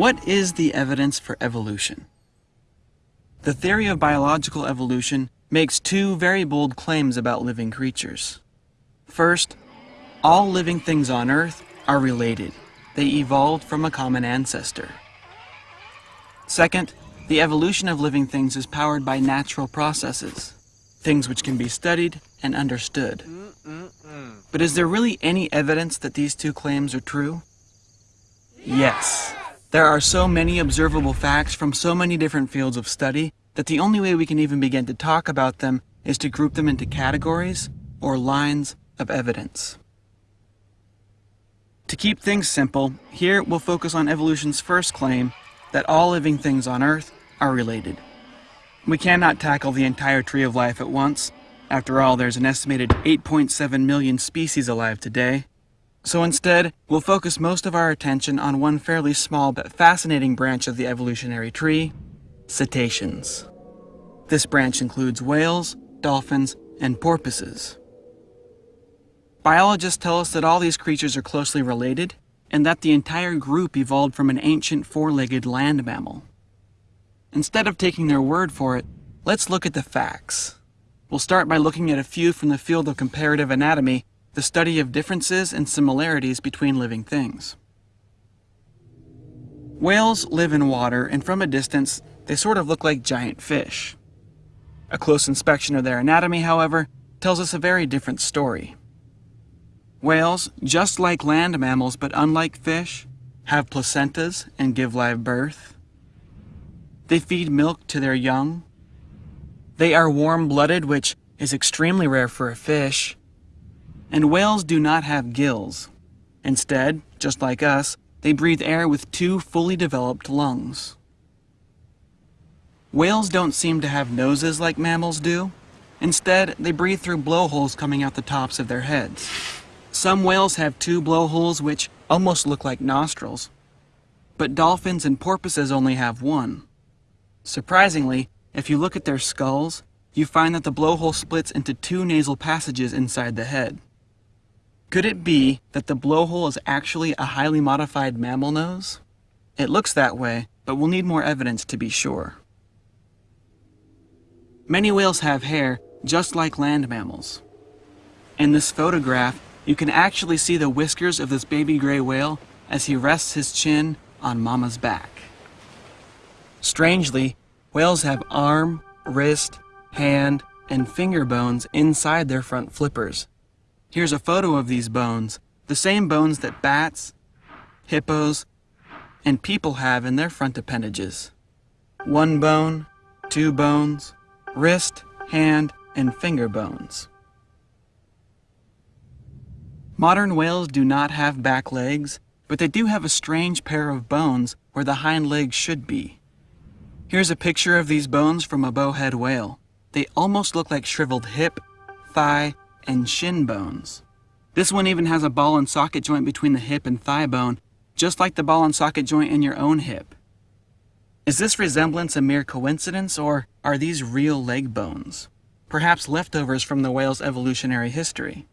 What is the evidence for evolution? The theory of biological evolution makes two very bold claims about living creatures. First, all living things on Earth are related. They evolved from a common ancestor. Second, the evolution of living things is powered by natural processes, things which can be studied and understood. But is there really any evidence that these two claims are true? Yes. There are so many observable facts from so many different fields of study that the only way we can even begin to talk about them is to group them into categories or lines of evidence. To keep things simple, here we'll focus on evolution's first claim that all living things on Earth are related. We cannot tackle the entire tree of life at once. After all, there's an estimated 8.7 million species alive today, so instead, we'll focus most of our attention on one fairly small but fascinating branch of the evolutionary tree, cetaceans. This branch includes whales, dolphins, and porpoises. Biologists tell us that all these creatures are closely related, and that the entire group evolved from an ancient four-legged land mammal. Instead of taking their word for it, let's look at the facts. We'll start by looking at a few from the field of comparative anatomy the study of differences and similarities between living things. Whales live in water, and from a distance, they sort of look like giant fish. A close inspection of their anatomy, however, tells us a very different story. Whales, just like land mammals but unlike fish, have placentas and give live birth. They feed milk to their young. They are warm-blooded, which is extremely rare for a fish, and whales do not have gills. Instead, just like us, they breathe air with two fully developed lungs. Whales don't seem to have noses like mammals do. Instead, they breathe through blowholes coming out the tops of their heads. Some whales have two blowholes which almost look like nostrils. But dolphins and porpoises only have one. Surprisingly, if you look at their skulls, you find that the blowhole splits into two nasal passages inside the head. Could it be that the blowhole is actually a highly modified mammal nose? It looks that way, but we'll need more evidence to be sure. Many whales have hair, just like land mammals. In this photograph, you can actually see the whiskers of this baby gray whale as he rests his chin on mama's back. Strangely, whales have arm, wrist, hand, and finger bones inside their front flippers, Here's a photo of these bones, the same bones that bats, hippos, and people have in their front appendages. One bone, two bones, wrist, hand, and finger bones. Modern whales do not have back legs, but they do have a strange pair of bones where the hind legs should be. Here's a picture of these bones from a bowhead whale. They almost look like shriveled hip, thigh, and shin bones. This one even has a ball and socket joint between the hip and thigh bone, just like the ball and socket joint in your own hip. Is this resemblance a mere coincidence, or are these real leg bones? Perhaps leftovers from the whale's evolutionary history?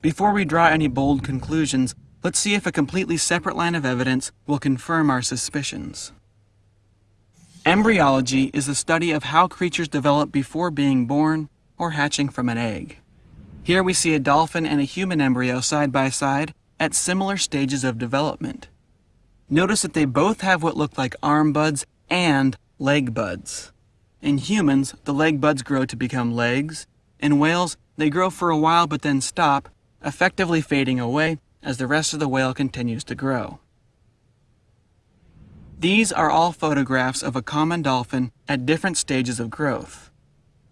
Before we draw any bold conclusions, let's see if a completely separate line of evidence will confirm our suspicions. Embryology is the study of how creatures develop before being born or hatching from an egg. Here we see a dolphin and a human embryo side by side at similar stages of development. Notice that they both have what look like arm buds and leg buds. In humans, the leg buds grow to become legs. In whales, they grow for a while but then stop, effectively fading away as the rest of the whale continues to grow. These are all photographs of a common dolphin at different stages of growth.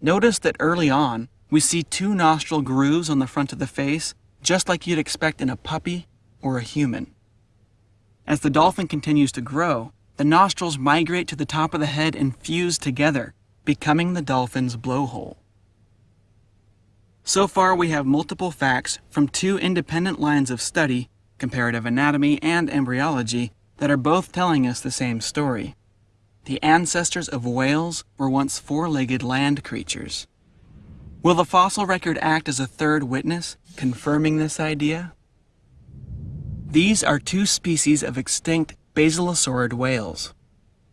Notice that early on, we see two nostril grooves on the front of the face, just like you'd expect in a puppy or a human. As the dolphin continues to grow, the nostrils migrate to the top of the head and fuse together, becoming the dolphin's blowhole. So far, we have multiple facts from two independent lines of study, comparative anatomy and embryology, that are both telling us the same story. The ancestors of whales were once four-legged land creatures. Will the fossil record act as a third witness, confirming this idea? These are two species of extinct basilosaurid whales.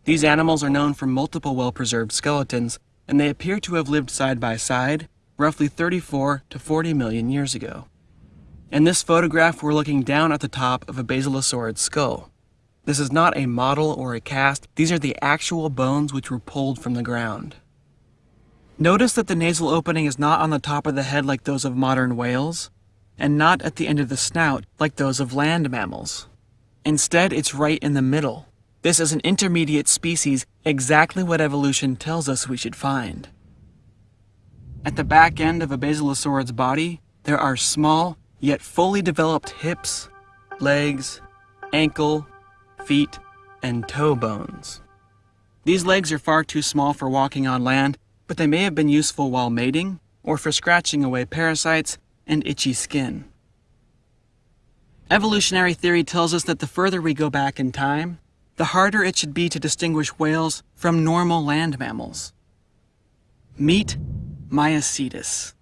These animals are known from multiple well-preserved skeletons, and they appear to have lived side by side roughly 34 to 40 million years ago. In this photograph, we're looking down at the top of a basilosaurid skull. This is not a model or a cast, these are the actual bones which were pulled from the ground. Notice that the nasal opening is not on the top of the head like those of modern whales, and not at the end of the snout like those of land mammals. Instead, it's right in the middle. This is an intermediate species, exactly what evolution tells us we should find. At the back end of a basilosaurid's body, there are small, yet fully developed hips, legs, ankle, feet, and toe bones. These legs are far too small for walking on land, but they may have been useful while mating or for scratching away parasites and itchy skin. Evolutionary theory tells us that the further we go back in time, the harder it should be to distinguish whales from normal land mammals. Meet Maiacetus.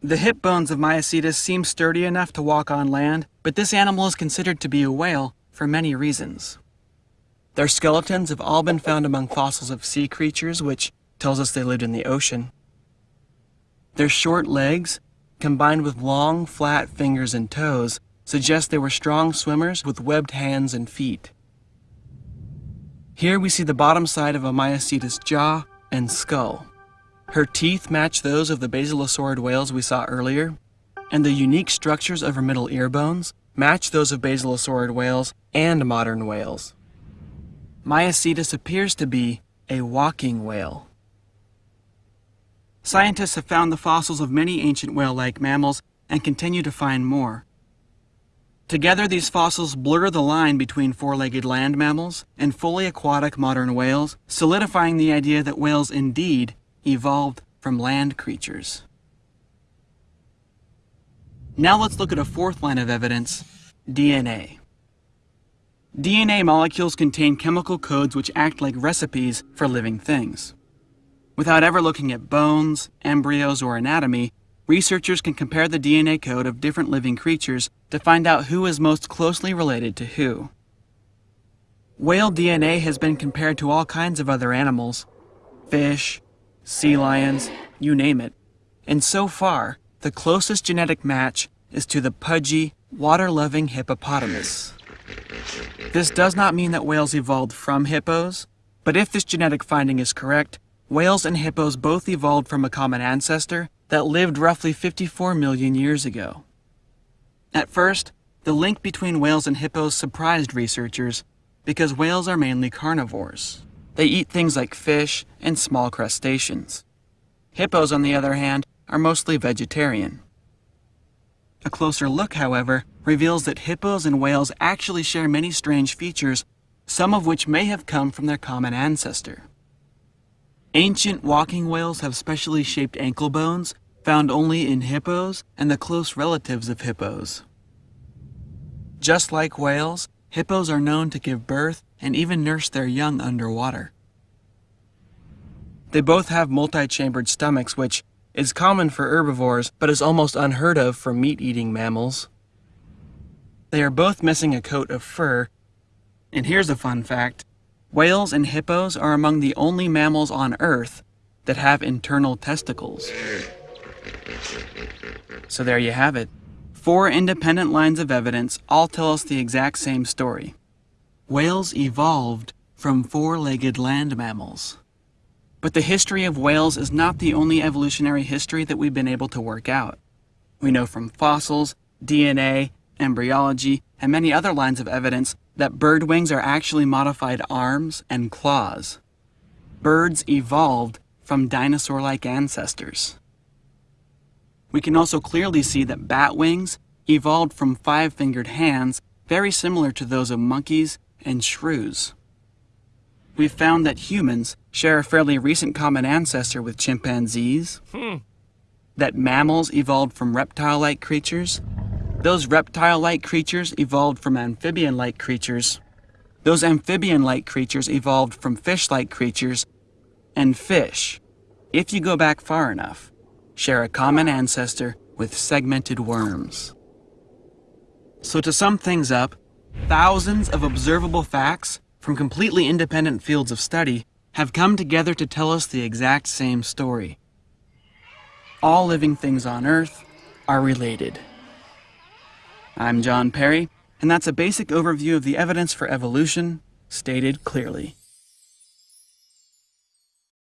The hip bones of Maiacetus seem sturdy enough to walk on land, but this animal is considered to be a whale for many reasons. Their skeletons have all been found among fossils of sea creatures, which tells us they lived in the ocean. Their short legs, combined with long, flat fingers and toes, suggest they were strong swimmers with webbed hands and feet. Here we see the bottom side of a Maiacetus jaw and skull. Her teeth match those of the basilosaurid whales we saw earlier, and the unique structures of her middle ear bones match those of basilosaurid whales and modern whales. Maiacetus appears to be a walking whale. Scientists have found the fossils of many ancient whale-like mammals and continue to find more. Together, these fossils blur the line between four-legged land mammals and fully aquatic modern whales, solidifying the idea that whales indeed evolved from land creatures. Now let's look at a fourth line of evidence, DNA. DNA molecules contain chemical codes which act like recipes for living things. Without ever looking at bones, embryos, or anatomy, researchers can compare the DNA code of different living creatures to find out who is most closely related to who. Whale DNA has been compared to all kinds of other animals, fish, sea lions, you name it. And so far, the closest genetic match is to the pudgy, water-loving hippopotamus. This does not mean that whales evolved from hippos, but if this genetic finding is correct, whales and hippos both evolved from a common ancestor that lived roughly 54 million years ago. At first, the link between whales and hippos surprised researchers because whales are mainly carnivores. They eat things like fish and small crustaceans. Hippos, on the other hand, are mostly vegetarian. A closer look, however, reveals that hippos and whales actually share many strange features, some of which may have come from their common ancestor. Ancient walking whales have specially shaped ankle bones found only in hippos and the close relatives of hippos. Just like whales, hippos are known to give birth and even nurse their young underwater. They both have multi-chambered stomachs, which is common for herbivores, but is almost unheard of for meat-eating mammals. They are both missing a coat of fur, and here's a fun fact. Whales and hippos are among the only mammals on Earth that have internal testicles. So there you have it. Four independent lines of evidence all tell us the exact same story. Whales evolved from four-legged land mammals. But the history of whales is not the only evolutionary history that we've been able to work out. We know from fossils, DNA, embryology, and many other lines of evidence that bird wings are actually modified arms and claws. Birds evolved from dinosaur-like ancestors. We can also clearly see that bat wings evolved from five-fingered hands very similar to those of monkeys and shrews. We've found that humans share a fairly recent common ancestor with chimpanzees, hmm. that mammals evolved from reptile-like creatures, those reptile-like creatures evolved from amphibian-like creatures, those amphibian-like creatures evolved from fish-like creatures, and fish, if you go back far enough, share a common ancestor with segmented worms. So to sum things up, Thousands of observable facts from completely independent fields of study have come together to tell us the exact same story. All living things on Earth are related. I'm John Perry, and that's a basic overview of the evidence for evolution, stated clearly.